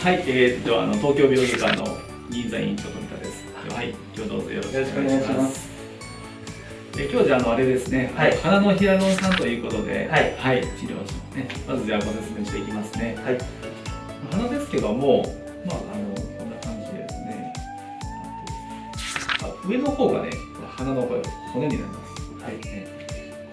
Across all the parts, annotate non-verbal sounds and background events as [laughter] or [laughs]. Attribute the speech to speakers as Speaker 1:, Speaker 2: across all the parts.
Speaker 1: はい、えー、っとあの東京病院科の銀座院長富田です。はい、今日どうぞよろしくお願いします。え今日じゃあのあれですね、はい、鼻のヒアルロン酸ということで、はい、はい、治療しますね。まずじゃあご説明していきますね。はい。鼻ですけども、まああのこんな感じですね。あ上の方がね、鼻の骨になります。はい。ね、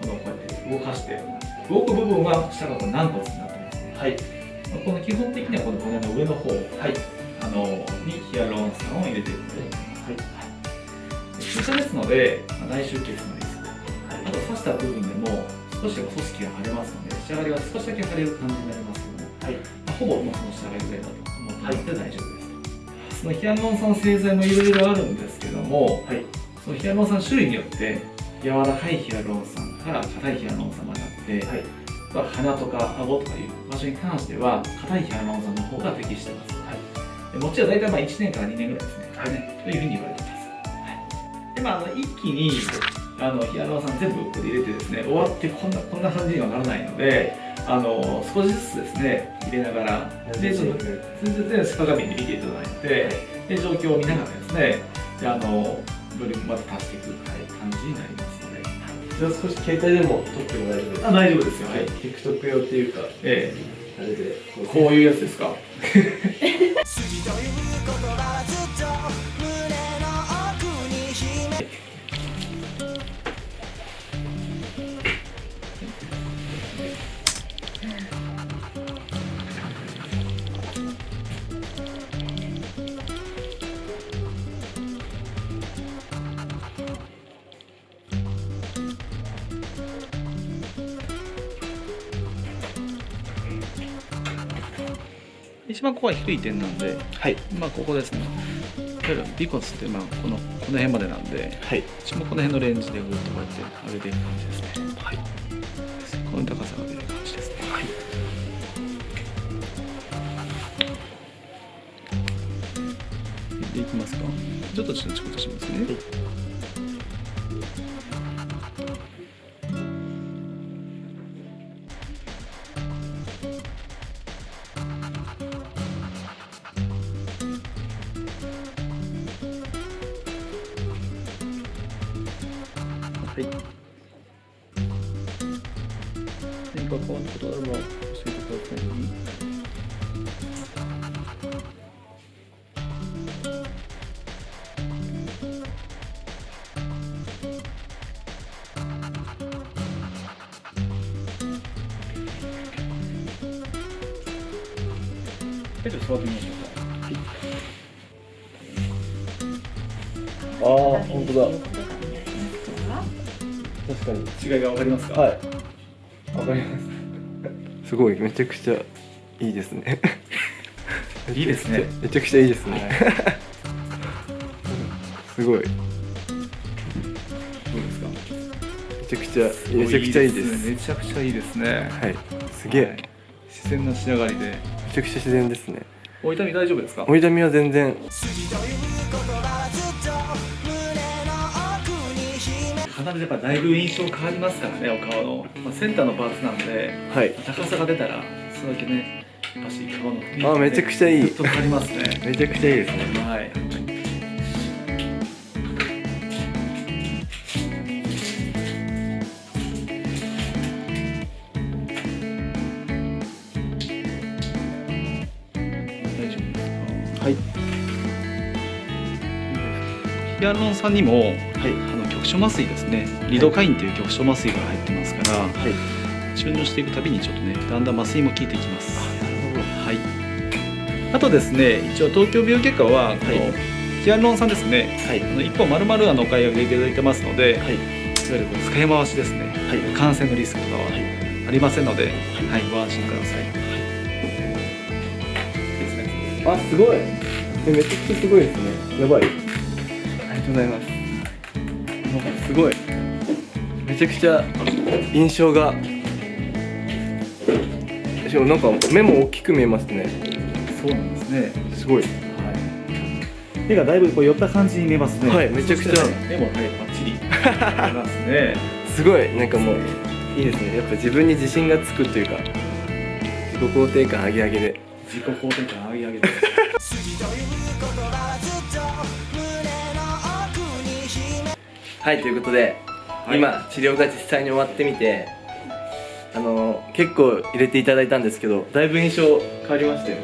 Speaker 1: このこうやって動かして動く部分は下がこう軟骨になってますね。はい。この基本的にはこの骨の上の方、はい、あのにヒアルロン酸を入れているので、はい、注射ですので、まあ、内出血のリスク、はい、あと刺した部分でも少し組織が腫れますので仕上がりは少しだけ腫れる感じになりますけども、はい。まあ、ほぼもうその仕上がりぐらいだと思ってもらって大丈夫です、そのヒアルロン酸製剤もいろいろあるんですけども、はい、そのヒアルロン酸種類によって柔らかいヒアルロン酸から硬いヒアルロン酸まであって、はい。鼻とか顎とかいう場所に関しては硬いヒアルロン酸の方が適してます、はい、持ちは大体まあ1年から2年ぐらいですね、はい、ねというふうに言われてます、はい、でまあ、あの一気にあのヒアルロン酸全部ここで入れてですね終わってこんなこんな感じにはならないのであの少しずつですね入れながらでちょっと全然鏡で見ていただいてで状況を見ながらですねであのドリンクまで足していく感じになります
Speaker 2: じゃあ少し携帯でも撮っても大丈夫ですか？
Speaker 1: あ大丈夫ですよ。はい。
Speaker 2: TikTok 用っていうかええ。あれで。
Speaker 1: こういうやつですか？[laughs] 一番ここは低い点なんで、はい、まあここですね。例えば尾骨ってまあこのこの辺までなんで、はい、一番この辺のレンジでぐっとこうやって上げていく感じですね。はい。この高さが出る感じですね。はい。でいきますか。ちょっとちょっとしますね、はいはい何か変わったことあれば教えてくださいちょっと座ってみましょ
Speaker 2: うか。はい、ああ、本当だ。確かに
Speaker 1: 違いが分かりますか？
Speaker 2: はい。分かります。すごいめちゃくちゃいいですね。[laughs]
Speaker 1: いいですね。
Speaker 2: めちゃくちゃいいですね、はい、[laughs] すごい。どう
Speaker 1: ですか？
Speaker 2: めちゃくちゃめちゃくちゃいいです、
Speaker 1: めちゃくちゃいいですね。
Speaker 2: はい。すげえ、はい、
Speaker 1: 自然な仕上がりで。め
Speaker 2: ちゃくちゃ自然ですね。
Speaker 1: お痛み大丈夫ですか？
Speaker 2: お痛みは全然
Speaker 1: 必ずやっぱだいぶ印象変わりますからねお顔の、まあ、センターのパーツなんで、はい、高さが出たらそれだけねやっぱし顔の雰囲気、ね、
Speaker 2: あめちゃくちゃいい。
Speaker 1: と変わりますね。
Speaker 2: めちゃくちゃいいですね。
Speaker 1: はい。はい。ヒアルロン酸にも、はい、局所麻酔ですね。リドカインという局所麻酔が入ってますから、はい、注入していくたびにちょっとねだんだん麻酔も効いてきます。あなるほど。はい。あとですね一応東京病外科はこの、ヒアルロン酸ですね、はい、あの一本丸々あのお買い上げいただいてますので、はい、いわゆるこの使い回しですね、はい、感染のリスクとかはありませんので、はい、ご安心ください、
Speaker 2: はい、あすごい。めちゃくちゃすごいですね。やばい。ありがとうございますすごい。めちゃくちゃ印象が。しかもなんか目も大きく見えますね。
Speaker 1: そうなんですね。
Speaker 2: すごい、は
Speaker 1: い、目がだいぶこう寄った感じに見えますね。
Speaker 2: はいめちゃくちゃ。
Speaker 1: 目もはいバッチリ。見えますね。
Speaker 2: すごい。なんかもういいですね。やっぱ自分に自信がつくというか。自己肯定感上げ上げで。
Speaker 1: 自己肯定感上げ上げて [laughs]
Speaker 2: はいということで、
Speaker 1: はい。
Speaker 2: 今治療が実際に終わってみてあの結構入れていただいたんですけどだいぶ印象変わりましたよ。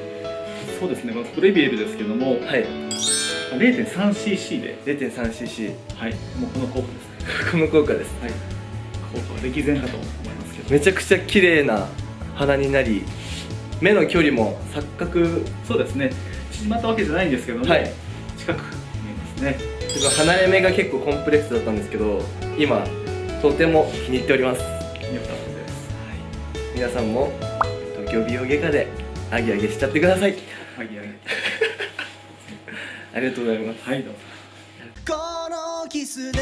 Speaker 1: そうですねこのプレビエルですけども
Speaker 2: はい。
Speaker 1: 0.3cc で。
Speaker 2: 0.3cc
Speaker 1: はい。もうこの効果です。ね [laughs]
Speaker 2: この効果です。
Speaker 1: はい。効果は歴然かと思いますけど。
Speaker 2: めちゃくちゃ綺麗な鼻になり目の距離も錯覚。
Speaker 1: そうですね。縮まったわけじゃないんですけども、
Speaker 2: はい
Speaker 1: えますね
Speaker 2: 自分離れ目が結構コンプレックスだったんですけど今とても気に入っております。
Speaker 1: よかったです。
Speaker 2: 皆さんも東京美容外科でアゲアゲしちゃってください。
Speaker 1: はいはい
Speaker 2: ありがとうございます。
Speaker 1: はいどうぞ。
Speaker 3: このキスで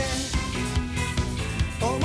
Speaker 3: 思